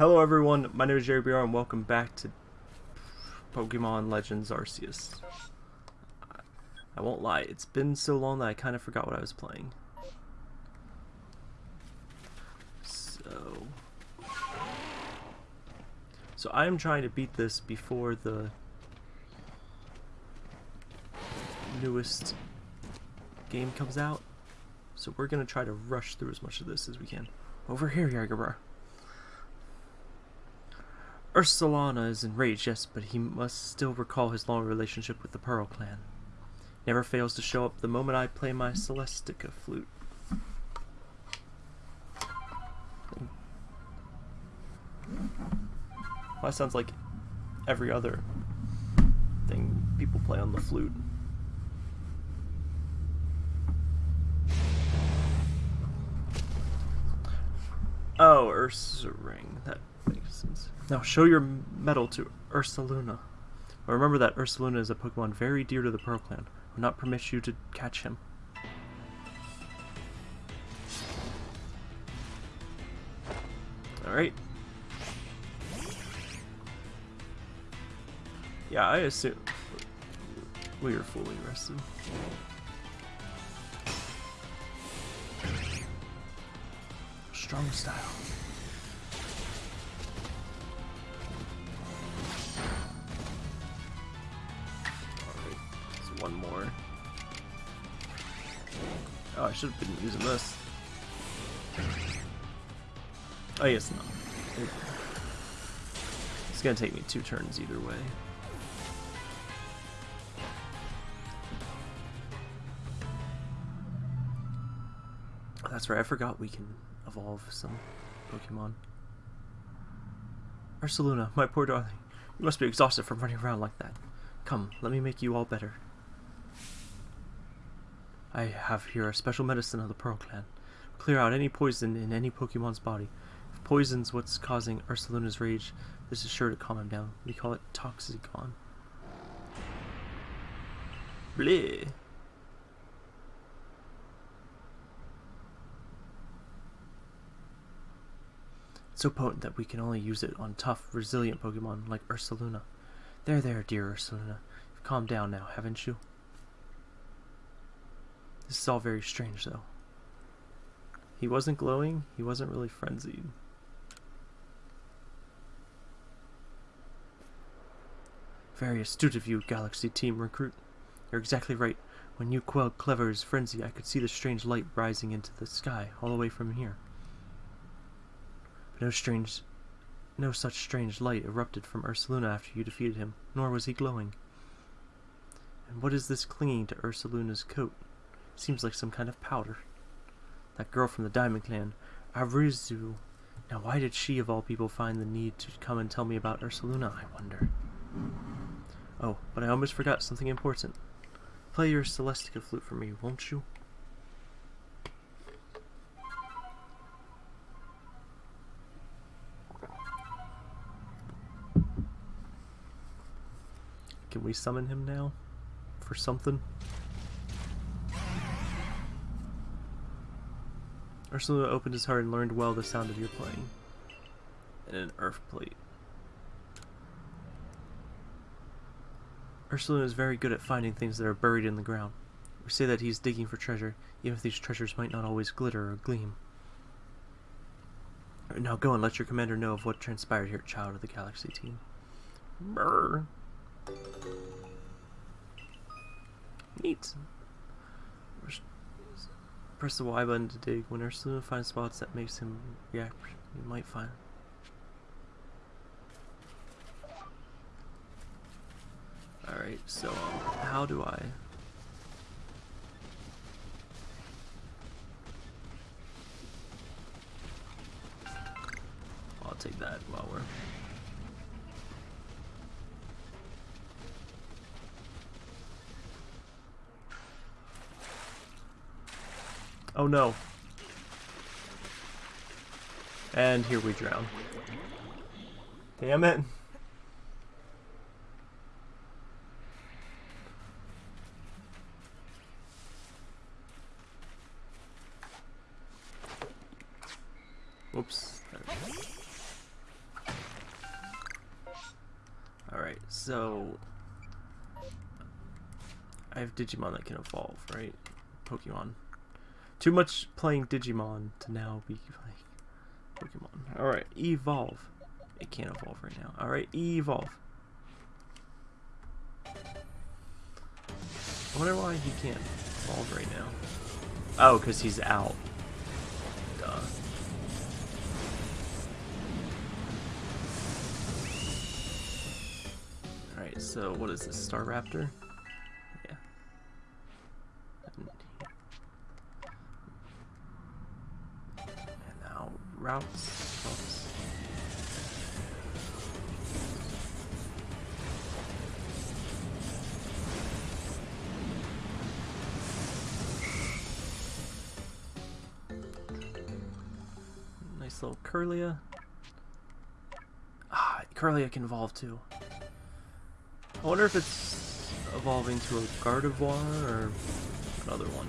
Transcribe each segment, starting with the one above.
Hello everyone, my name is Jerry BR and welcome back to Pokemon Legends Arceus. I won't lie, it's been so long that I kind of forgot what I was playing. So... So I am trying to beat this before the newest game comes out. So we're going to try to rush through as much of this as we can. Over here, Yargabra. Ursaluna is enraged, yes, but he must still recall his long relationship with the Pearl clan. Never fails to show up the moment I play my Celestica flute. Well, that sounds like every other thing people play on the flute. Oh, Ursaring. That Now show your medal to Ursaluna. But remember that Ursaluna is a Pokemon very dear to the Pearl Clan. Will not permit you to catch him. Alright. Yeah, I assume we are fully rested. Strong style. One more. Oh, I should have been using this. Oh, yes, no. It's gonna take me two turns either way. That's right, I forgot we can evolve some Pokemon. Ursaluna, my poor darling, you must be exhausted from running around like that. Come, let me make you all better. I have here a special medicine of the Pearl Clan. Clear out any poison in any Pokemon's body. If poison's what's causing Ursaluna's rage, this is sure to calm him down. We call it Toxicon. Bleh. so potent that we can only use it on tough, resilient Pokemon like Ursaluna. There, there, dear Ursaluna. You've calmed down now, haven't you? This is all very strange, though. He wasn't glowing, he wasn't really frenzied. Very astute of you, Galaxy Team Recruit. You're exactly right. When you quelled Kleavor's frenzy, I could see the strange light rising into the sky, all the way from here. But no strange, no such strange light erupted from Ursaluna after you defeated him, nor was he glowing. And what is this clinging to Ursaluna's coat? Seems like some kind of powder. That girl from the Diamond Clan, Arezu. Now why did she of all people find the need to come and tell me about Ursaluna, I wonder? Oh, but I almost forgot something important. Play your Celestica flute for me, won't you? Can we summon him now? For something? Ursula opened his heart and learned well the sound of your playing. And an earth plate. Ursula is very good at finding things that are buried in the ground. We say that he's digging for treasure, even if these treasures might not always glitter or gleam. Now go and let your commander know of what transpired here Child of the Galaxy team. Brr. Neat. Press the Y button to dig. When Ursula finds spots that makes him react, you might find. Alright, so um, how do I... Oh no. And here we drown. Damn it. Whoops. Alright, so, I have Digimon that can evolve, right? Pokemon. Too much playing Digimon to now be like Pokemon. Alright, evolve. It can't evolve right now. Alright, evolve. I wonder why he can't evolve right now. Oh, because he's out. Duh. Alright, so what is this? Staraptor? Yeah. And now routes. routes. Nice little Kirlia. Ah, Kirlia can evolve too. I wonder if it's evolving to a Gardevoir or another one.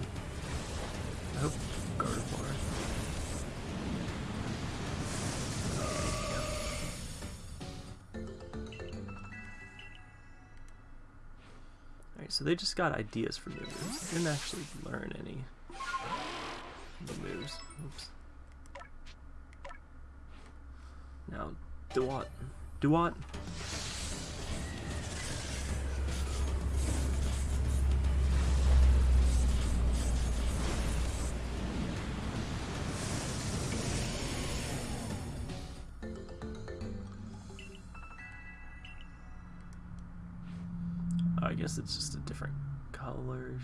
So they just got ideas for new moves. They didn't actually learn any new moves. Oops. Now, do what do what? I guess it's just a different color.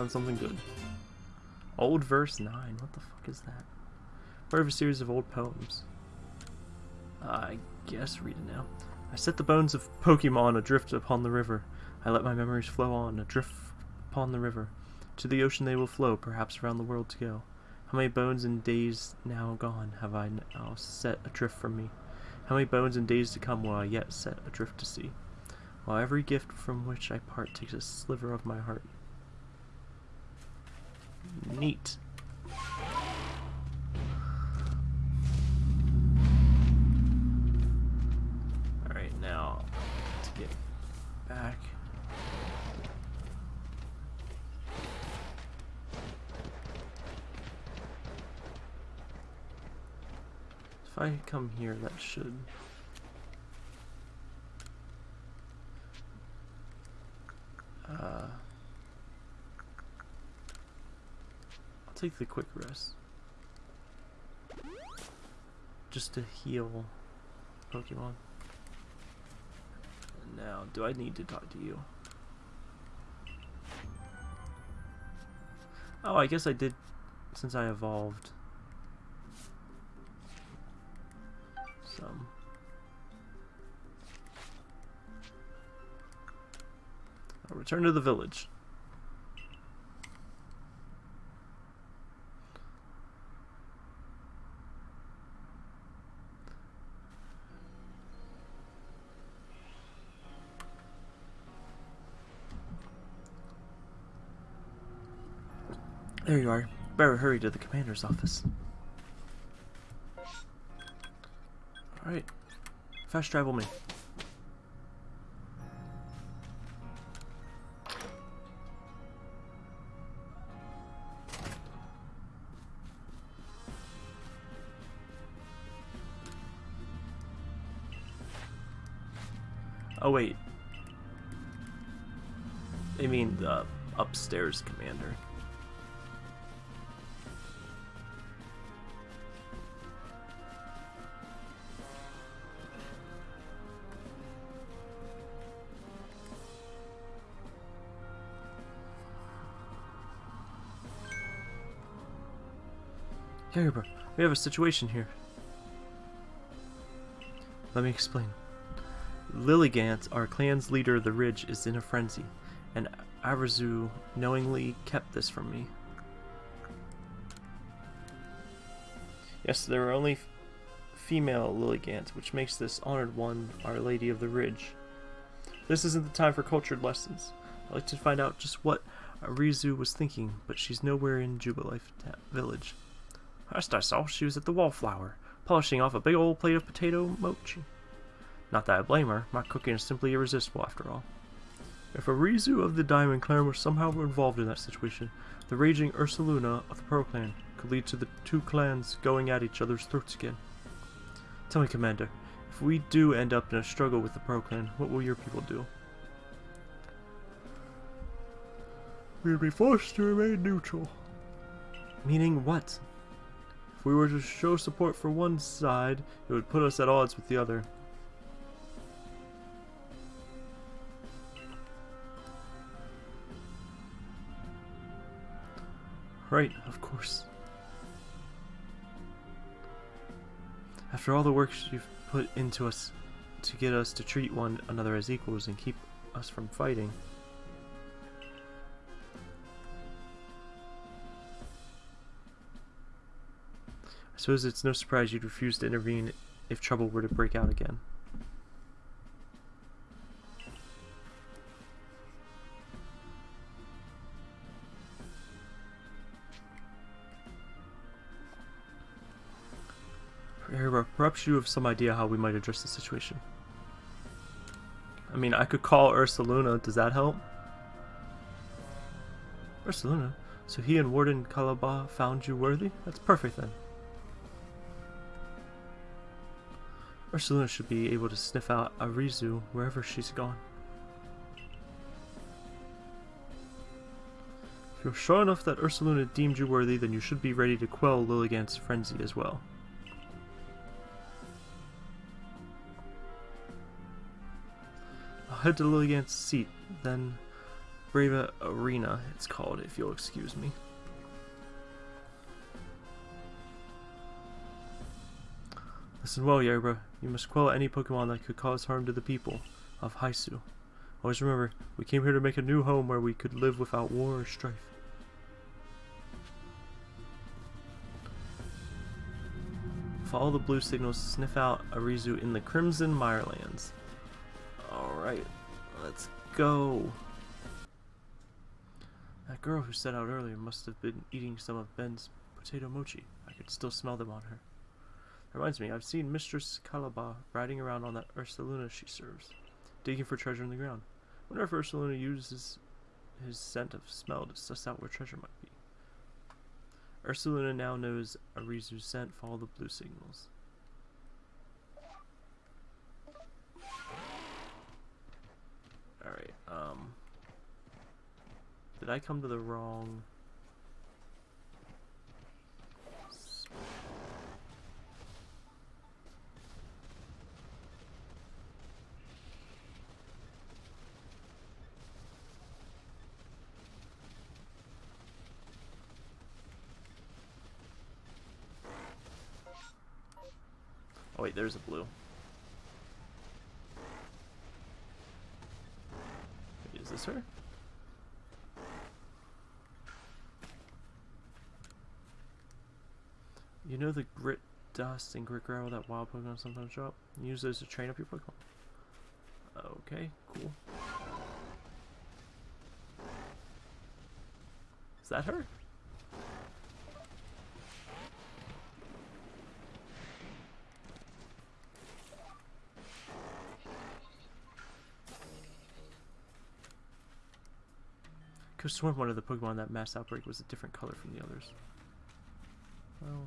On, something good. Old verse 9. What the fuck is that? Part of a series of old poems. I guess read it now. I set the bones of Pokemon adrift upon the river. I let my memories flow on, adrift upon the river. To the ocean they will flow, perhaps around the world to go. How many bones and days now gone have I now set adrift from me? How many bones and days to come will I yet set adrift to sea? While every gift from which I part takes a sliver of my heart. Neat. Alright, now to get back. If I come here, that should. Take the quick rest. Just to heal Pokemon. Now, do I need to talk to you? Oh, I guess I did since I evolved. Some. I'll return to the village. There you are. Better hurry to the commander's office. Alright. Fast travel me. Oh wait. I mean the upstairs commander. Yarber, we have a situation here. Let me explain. Lilligant, our clan's leader of the Ridge, is in a frenzy, and Arezu knowingly kept this from me. Yes, there are only female Lilligant, which makes this honored one Our Lady of the Ridge. This isn't the time for cultured lessons. I'd like to find out just what Arezu was thinking, but she's nowhere in Jubilife village. Last I saw, she was at the Wallflower, polishing off a big old plate of potato mochi. Not that I blame her, my cooking is simply irresistible after all. If Arezu of the Diamond Clan were somehow involved in that situation, the raging Ursaluna of the Pearl Clan could lead to the two clans going at each other's throats again. Tell me, Commander, if we do end up in a struggle with the Pearl Clan, what will your people do? We'll be forced to remain neutral. Meaning what? If we were to show support for one side, it would put us at odds with the other. Right, of course. After all the work you've put into us to get us to treat one another as equals and keep us from fighting. I suppose it's no surprise you'd refuse to intervene if trouble were to break out again. Perhaps you have some idea how we might address the situation. I mean, I could call Ursaluna. Does that help? Ursaluna? So he and Warden Calaba found you worthy? That's perfect then. Ursaluna should be able to sniff out Arezu wherever she's gone. If you're sure enough that Ursaluna deemed you worthy, then you should be ready to quell Lilligant's frenzy as well. I'll head to Lilligant's seat, then Brava Arena, it's called, if you'll excuse me. Listen well, Yerba. You must quell any Pokemon that could cause harm to the people of Haisu. Always remember, we came here to make a new home where we could live without war or strife. Follow the blue signals to sniff out Arezu in the Crimson Mirelands. Alright, let's go. That girl who set out earlier must have been eating some of Ben's potato mochi. I could still smell them on her. Reminds me, I've seen Mistress Calaba riding around on that Ursaluna she serves, digging for treasure in the ground. wonder if Ursaluna uses his scent of smell to suss out where treasure might be. Ursaluna now knows Arezu's scent. Follow the blue signals. Alright, um... Did I come to the wrong... Oh wait, there's a blue. Is this her? You know the grit dust and grit gravel that wild Pokemon sometimes drop? Use those to train up your Pokemon. Okay, cool. Is that her? Could have sworn one of the Pokemon that mass outbreak was a different color from the others. Well.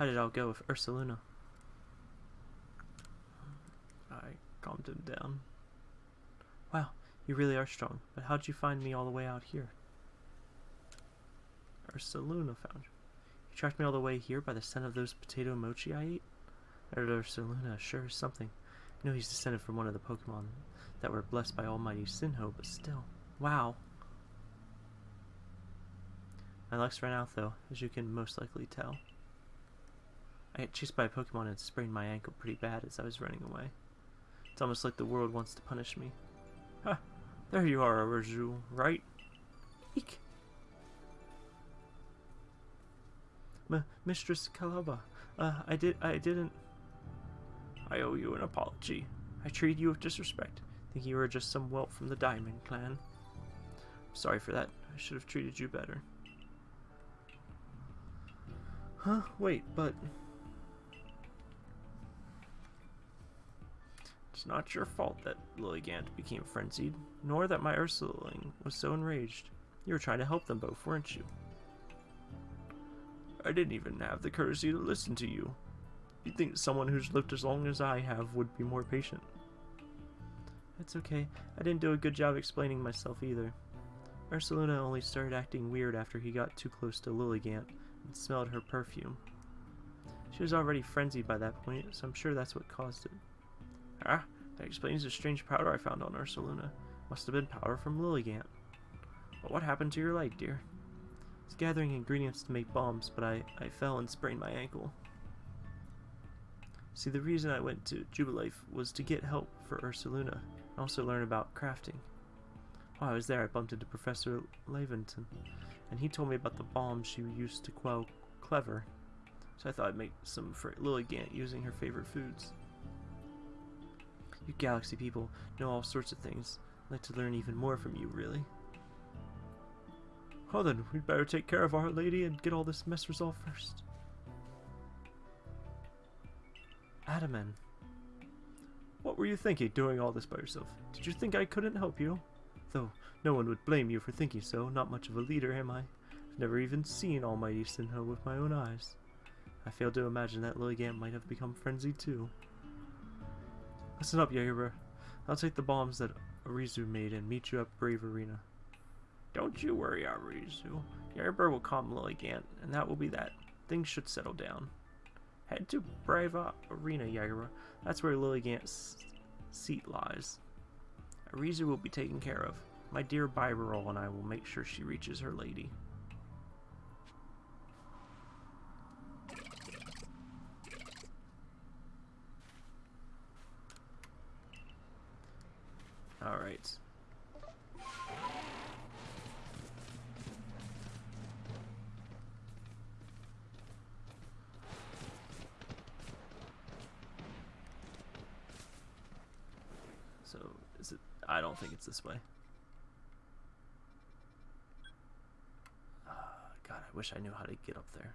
How did it all go with Ursaluna? I calmed him down. Wow, you really are strong, but how'd you find me all the way out here? Ursaluna found you. You tracked me all the way here by the scent of those potato mochi I ate? Ursaluna sure is something. I know he's descended from one of the Pokemon that were blessed by Almighty Sinnoh, but still. Wow. My luck's ran out though, as you can most likely tell. I got chased by a Pokemon and sprained my ankle pretty bad as I was running away. It's almost like the world wants to punish me. Ha! There you are, Arezu, right? Eek! M Mistress Calaba, uh, I did- I didn't- I owe you an apology. I treated you with disrespect, thinking you were just some whelp from the Diamond Clan. I'm sorry for that. I should have treated you better. Huh? Wait, but... It's not your fault that Lilligant became frenzied, nor that my Ursaluna was so enraged. You were trying to help them both, weren't you? I didn't even have the courtesy to listen to you. You'd think someone who's lived as long as I have would be more patient. It's okay. I didn't do a good job explaining myself either. Ursaluna only started acting weird after he got too close to Lilligant and smelled her perfume. She was already frenzied by that point, so I'm sure that's what caused it. Ah, that explains the strange powder I found on Ursaluna. Must have been powder from Lilligant. But what happened to your leg, dear? I was gathering ingredients to make bombs, but I, I fell and sprained my ankle. See, the reason I went to Jubilife was to get help for Ursaluna and also learn about crafting. While I was there, I bumped into Professor Laventon, and he told me about the bombs she used to quell Kleavor. So I thought I'd make some for Lilligant using her favorite foods. You galaxy people know all sorts of things. I'd like to learn even more from you, really. Well then, we'd better take care of Our Lady and get all this mess resolved first. Adaman. What were you thinking, doing all this by yourself? Did you think I couldn't help you? Though, no one would blame you for thinking so, not much of a leader, am I? I've never even seen Almighty Sinnoh with my own eyes. I fail to imagine that Lilligant might have become frenzied too. Listen up, Yaira. I'll take the bombs that Arezu made and meet you at Brava Arena. Don't you worry, Arezu. Yaira will calm Lilligant, and that will be that. Things should settle down. Head to Brava Arena, Yagura. That's where Lilligant's seat lies. Arezu will be taken care of. My dear Bibarel and I will make sure she reaches her lady. Alright. So, is it... I don't think it's this way. Uh, God, I wish I knew how to get up there.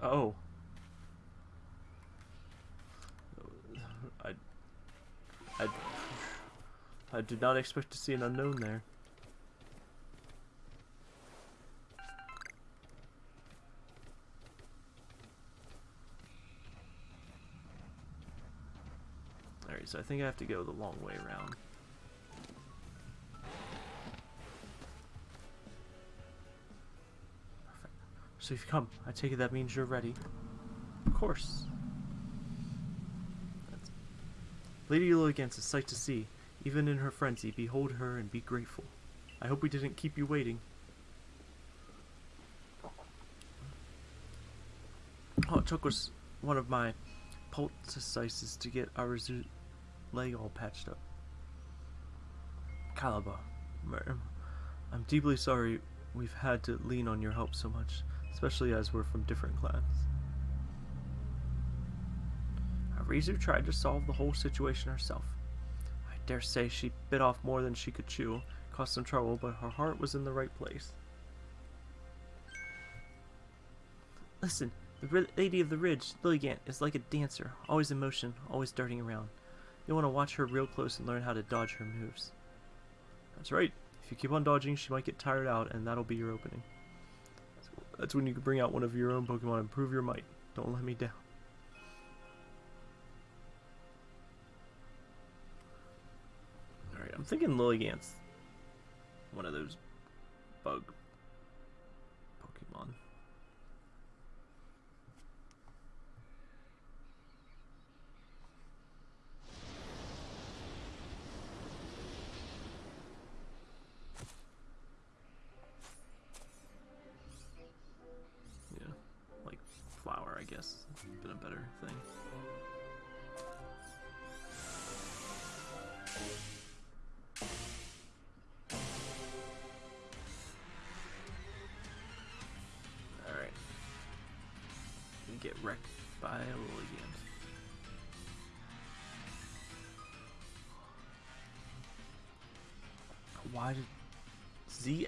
Oh. I, I, I did not expect to see an Unown there. Alright, so I think I have to go the long way around. So you've come. I take it that means you're ready. Of course. That's... Lady Lilligant's a sight to see. Even in her frenzy, behold her and be grateful. I hope we didn't keep you waiting. All it took was one of my poultices to get our leg all patched up. Calaba, I'm deeply sorry we've had to lean on your help so much, especially as we're from different clans. Arezu tried to solve the whole situation herself. I dare say she bit off more than she could chew, caused some trouble, but her heart was in the right place. Listen, the Lady of the Ridge, Lilligant, is like a dancer, always in motion, always darting around. You'll want to watch her real close and learn how to dodge her moves. That's right. If you keep on dodging, she might get tired out, and that'll be your opening. That's when you can bring out one of your own Pokemon and prove your might. Don't let me down. Alright, I'm thinking Lilligant's one of those bug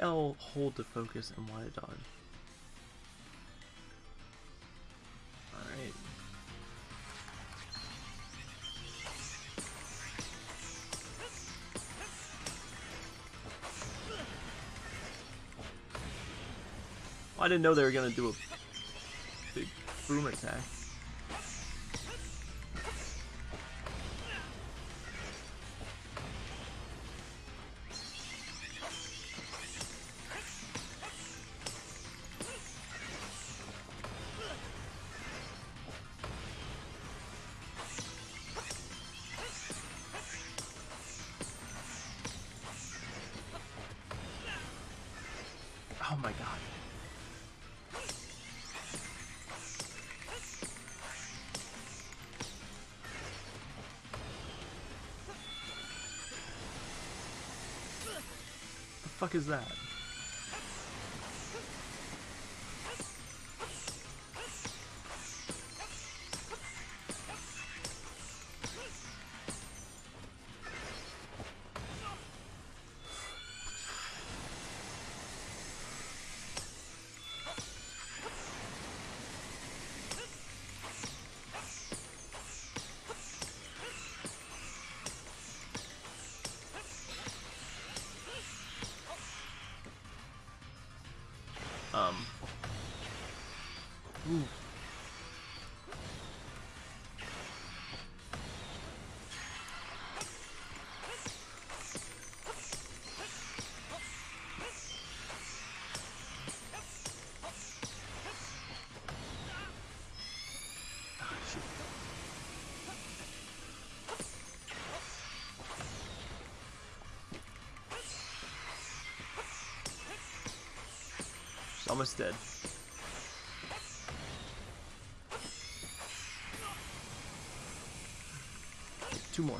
ZL hold to focus and did dodge? Oh, I didn't know they were gonna do a big boom attack. Fuck is that? Almost dead. Two more.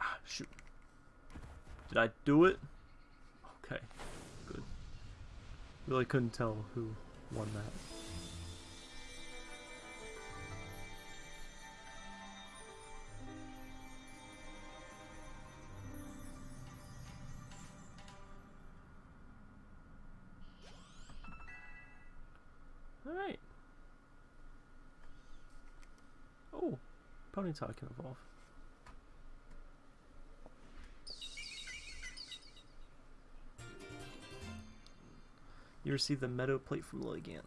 Ah, shoot. Did I do it? Okay, good. Really couldn't tell who won that. talking I can evolve. You receive the meadow plate from Lilligant.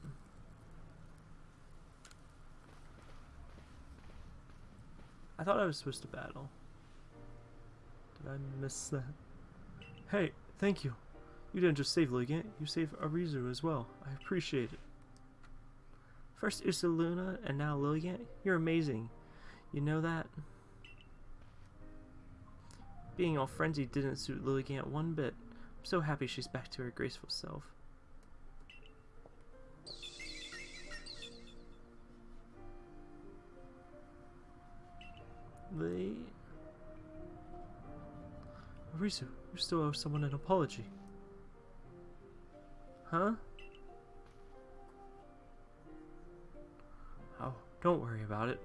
I thought I was supposed to battle. Did I miss that? Hey, thank you. You didn't just save Ligant, you saved Arezu as well. I appreciate it. First Ursaluna and now Lilligant? You're amazing. You know that? Being all frenzied didn't suit Lilligant one bit. I'm so happy she's back to her graceful self. The... Arezu, you still owe someone an apology. Huh? Oh, don't worry about it.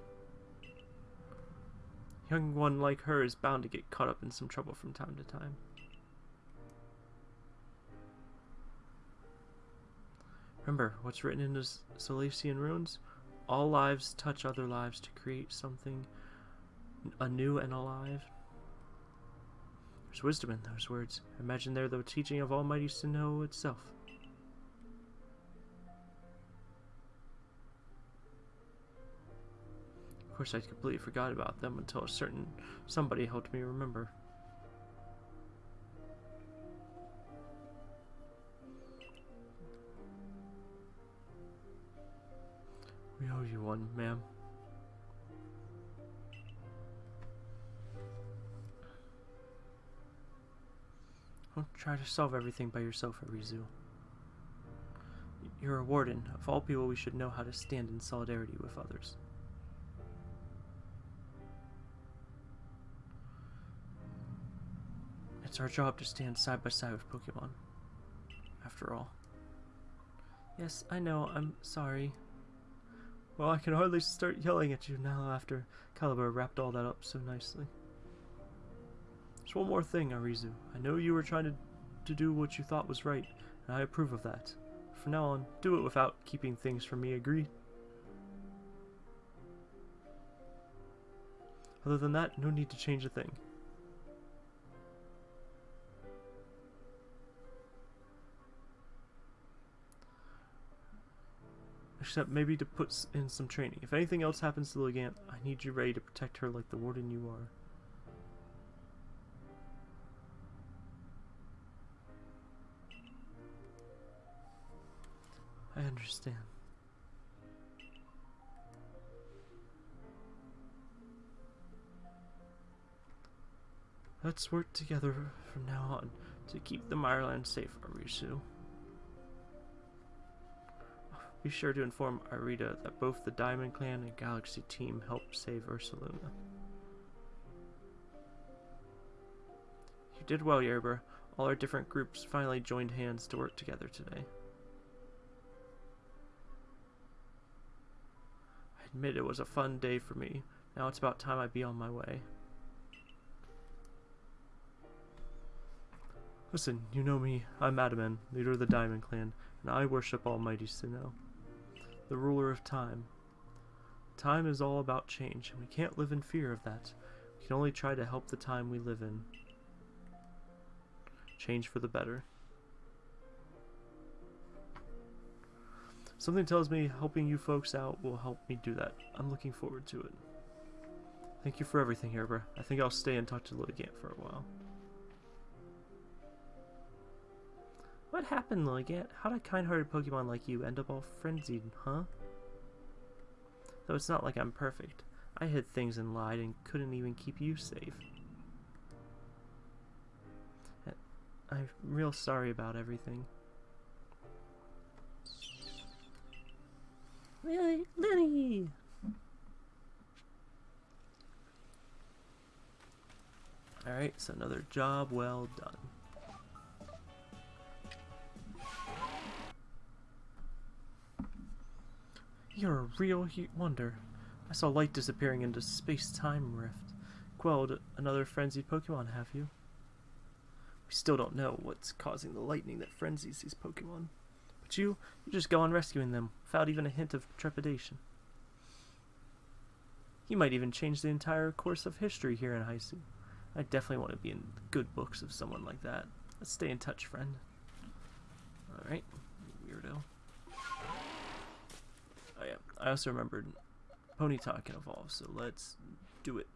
Young one like her is bound to get caught up in some trouble from time to time. Remember what's written in the Solaceon Ruins? All lives touch other lives to create something anew and alive. There's wisdom in those words. Imagine they're the teaching of Almighty Sinnoh itself. Course, I completely forgot about them until a certain somebody helped me remember. We owe you one, ma'am. Don't try to solve everything by yourself, Arezu. You're a warden. Of all people, we should know how to stand in solidarity with others. It's our job to stand side by side with Pokemon. After all. Yes, I know, I'm sorry. Well, I can hardly start yelling at you now after Calaba wrapped all that up so nicely. Just one more thing, Arezu. I know you were trying to, to do what you thought was right, and I approve of that. From now on, do it without keeping things from me, agreed? Other than that, no need to change a thing. Except maybe to put in some training. If anything else happens to Lilligant, I need you ready to protect her like the warden you are. I understand. Let's work together from now on to keep the Mireland safe, Arezu. Be sure to inform Irida that both the Diamond Clan and Galaxy Team helped save Ursaluna. You did well, Yerber. All our different groups finally joined hands to work together today. I admit it was a fun day for me. Now it's about time I be on my way. Listen, you know me. I'm Adaman, leader of the Diamond Clan, and I worship Almighty Sinnoh the ruler of time. Time is all about change, and we can't live in fear of that. We can only try to help the time we live in. Change for the better. Something tells me helping you folks out will help me do that. I'm looking forward to it. Thank you for everything, Herber. I think I'll stay and talk to Lilligant for a while. What happened, Lilligant? How'd a kind-hearted Pokemon like you end up all frenzied, huh? Though it's not like I'm perfect. I hid things and lied and couldn't even keep you safe. I'm real sorry about everything. Lily! Lily! Alright, so another job well done. You're a real wonder. I saw light disappearing into space-time rift. Quelled another frenzied Pokemon, have you? We still don't know what's causing the lightning that frenzies these Pokemon. But you, you just go on rescuing them, without even a hint of trepidation. You might even change the entire course of history here in Hisui. I definitely want to be in the good books of someone like that. Let's stay in touch, friend. Alright, Weirdo. I also remembered Ponyta can evolve, so let's do it.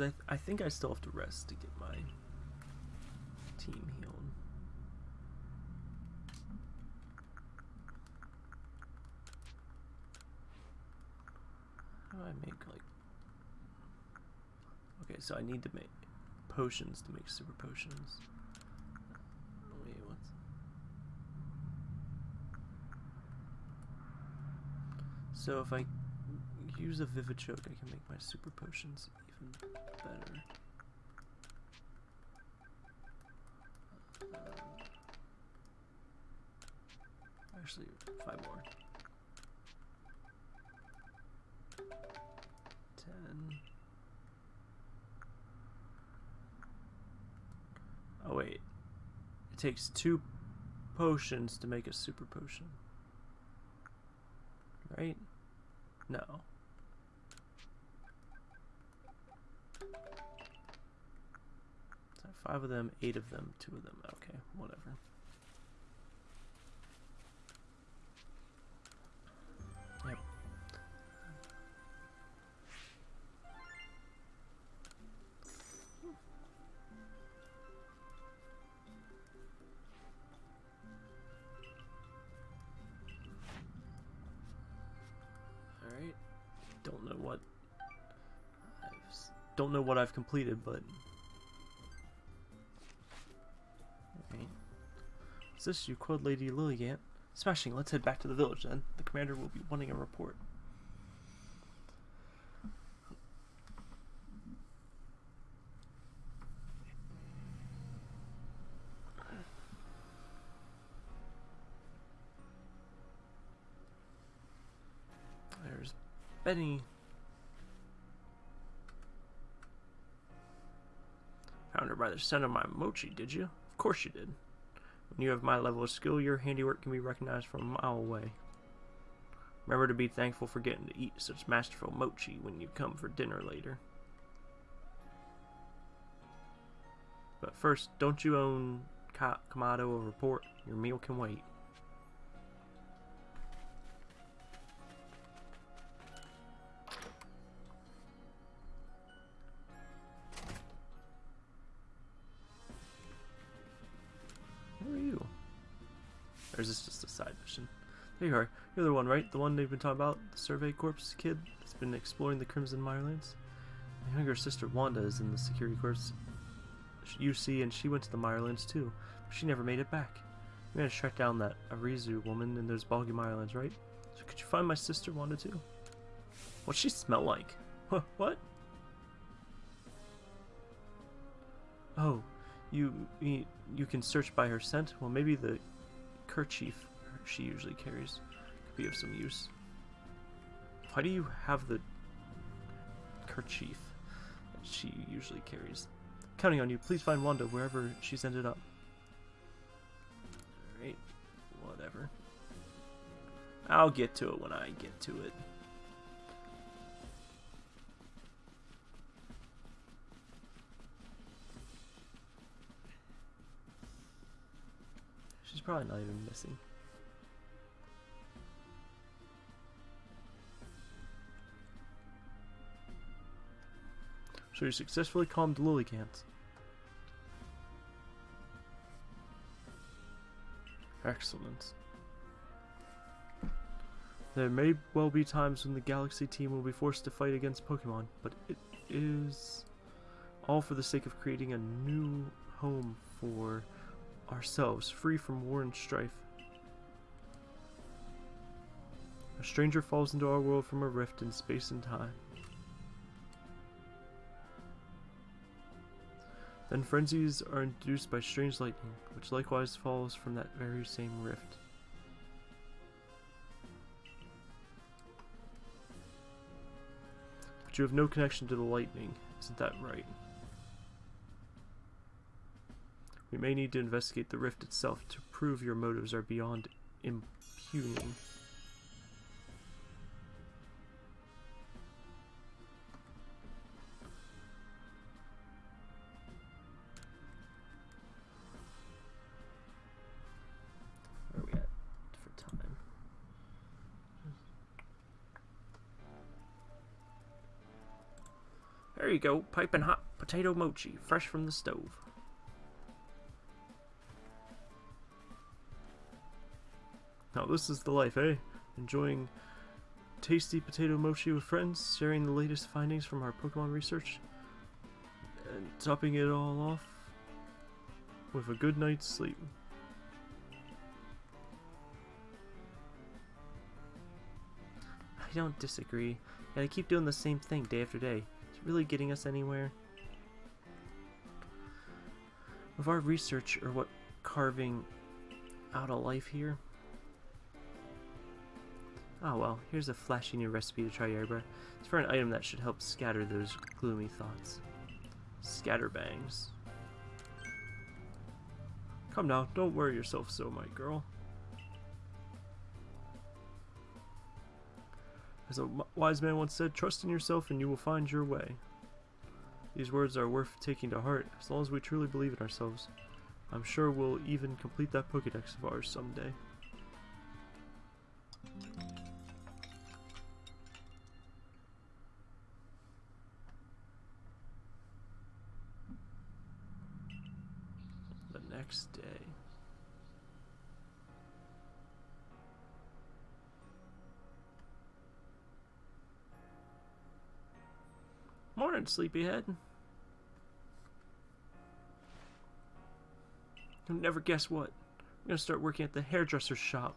Because I, th I think I still have to rest to get my team healed. How do I make like... Okay, so I need to make potions to make super potions. Oh, wait, what? So if I use a vivid Vivichoke, I can make my super potions even better. Um, actually, five more. Ten. Oh wait. It takes two potions to make a super potion. Right? No. So five of them, eight of them, two of them. Okay, whatever. Yep. Alright. Don't know what don't know what I've completed, but Alright. Is this you, Quad Lady Lilligant? Smashing, let's head back to the village then. The commander will be wanting a report. There's Beni. Found her by the scent of my mochi, did you? Course you did. When you have my level of skill, your handiwork can be recognized from a mile away. Remember to be thankful for getting to eat such masterful mochi when you come for dinner later. But first, don't you own Ka- Kamado a report? Your meal can wait. There you are. You're the one, right? The one they've been talking about? The Survey Corps kid that's been exploring the Crimson Mirelands? My younger sister Wanda is in the Security Corps UC, and she went to the Mirelands too. But she never made it back. We managed to track down that Arezu woman in those boggy Mirelands, right? So could you find my sister Wanda too? What's she smell like? What? Oh, you, you you can search by her scent. Well, maybe the kerchief she usually carries could be of some use. Why do you have the kerchief that she usually carries? Counting on you. Please find Wanda wherever she's ended up. Alright, whatever. I'll get to it when I get to it. She's probably not even missing. So you successfully calmed Lilligant. Excellent. There may well be times when the Galaxy team will be forced to fight against Pokemon, but it is all for the sake of creating a new home for ourselves, free from war and strife. A stranger falls into our world from a rift in space and time. Then frenzies are induced by strange lightning, which likewise falls from that very same rift. But you have no connection to the lightning. Isn't that right? We may need to investigate the rift itself to prove your motives are beyond impugning. There you go, piping hot potato mochi, fresh from the stove. Now this is the life, eh? Enjoying tasty potato mochi with friends, sharing the latest findings from our Pokemon research, and topping it all off with a good night's sleep. I don't disagree. and I keep doing the same thing day after day. Really getting us anywhere. With our research, or what carving out a life here? Oh well, here's a flashy new recipe to try, Yerba. It's for an item that should help scatter those gloomy thoughts. Scatterbangs. Come now, don't worry yourself so, my girl. As a wise man once said, trust in yourself and you will find your way. These words are worth taking to heart, as long as we truly believe in ourselves. I'm sure we'll even complete that Pokedex of ours someday. Morning, sleepyhead. You'll never guess what. I'm gonna start working at the hairdresser's shop.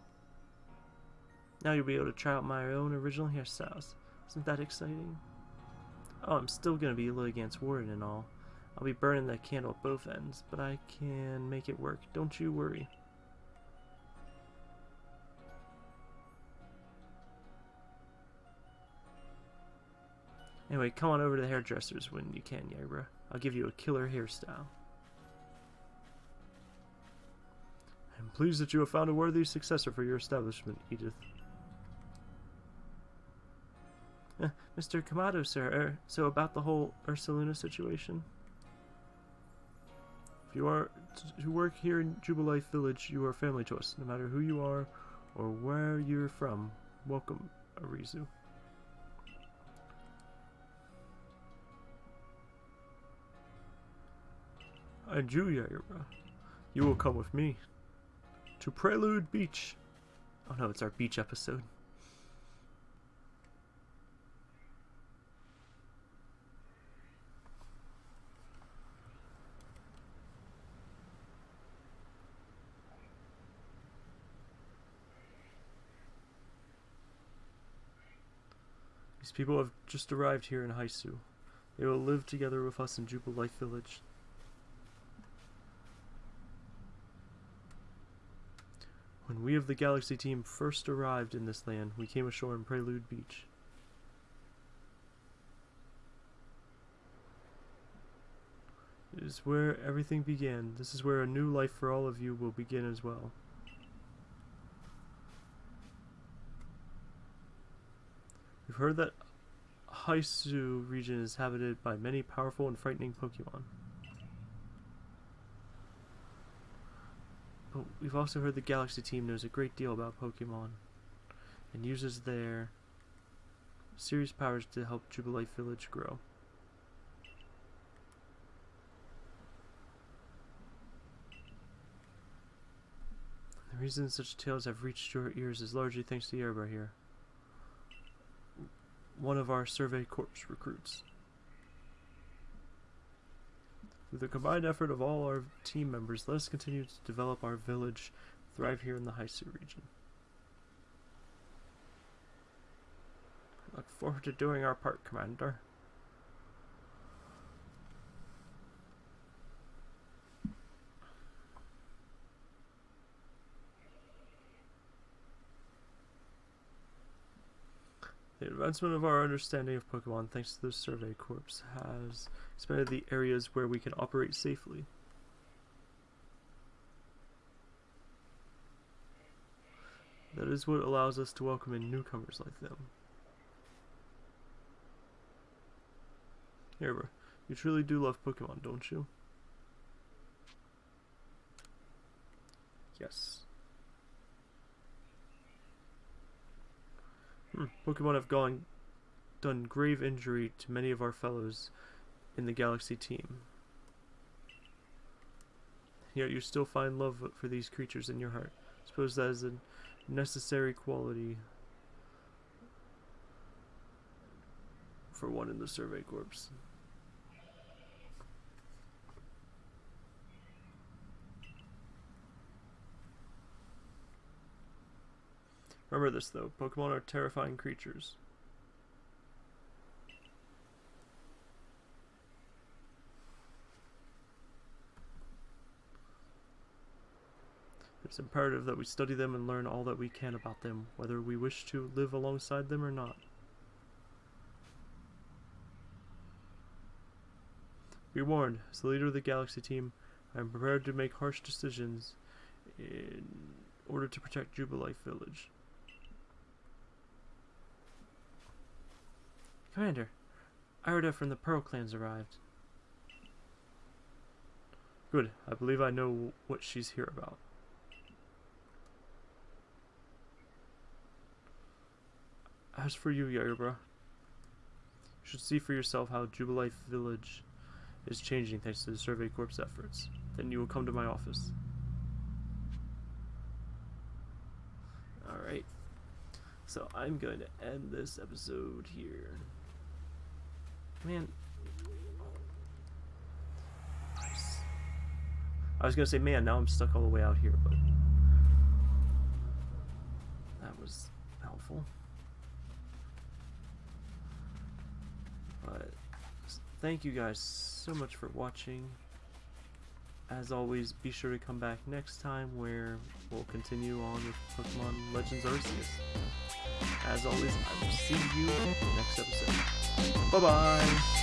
Now you'll be able to try out my own original hairstyles. Isn't that exciting? Oh, I'm still gonna be Lilligant's warden and all. I'll be burning the candle at both ends, but I can make it work. Don't you worry. Anyway, come on over to the hairdressers when you can, Yabra. I'll give you a killer hairstyle. I'm pleased that you have found a worthy successor for your establishment, Edith. Uh, Mr. Kamado, sir, er, so about the whole Ursaluna situation? If you are to work here in Jubilife Village, you are family to us, no matter who you are or where you're from. Welcome, Arezu. And you, Yaira, you will come with me to Prelude Beach. Oh no, it's our beach episode. These people have just arrived here in Hisui. They will live together with us in Jubilife Village. When we of the Galaxy team first arrived in this land, we came ashore in Prelude Beach. It is where everything began. This is where a new life for all of you will begin as well. We've heard that Hisui region is inhabited by many powerful and frightening Pokemon. But we've also heard the Galaxy team knows a great deal about Pokemon and uses their serious powers to help Jubilife Village grow. The reason such tales have reached your ears is largely thanks to Yerba here, one of our Survey Corps recruits. With the combined effort of all our team members, let us continue to develop our village, thrive here in the Hisui region. I look forward to doing our part, Commander. Advancement of our understanding of Pokemon, thanks to the Survey Corps, has expanded the areas where we can operate safely. That is what allows us to welcome in newcomers like them. Here. You truly do love Pokemon, don't you? Yes. Pokemon have gone done grave injury to many of our fellows in the Galaxy team. Yet you still find love for these creatures in your heart. I Suppose that is a necessary quality for one in the Survey Corps. Remember this though, Pokemon are terrifying creatures. It's imperative that we study them and learn all that we can about them, whether we wish to live alongside them or not. Be warned, as the leader of the Galaxy team, I am prepared to make harsh decisions in order to protect Jubilife Village. Commander, Irida from the Pearl Clans arrived. Good, I believe I know what she's here about. As for you, Yairba, you should see for yourself how Jubilife Village is changing thanks to the Survey Corps' efforts. Then you will come to my office. Alright. So I'm going to end this episode here. Man. Nice. I was to say, man, now I'm stuck all the way out here, but... That was helpful. But thank you guys so much for watching. As always, be sure to come back next time where we'll continue on with Pokemon Legends Arceus. As always, I will see you in the next episode. Bye-bye!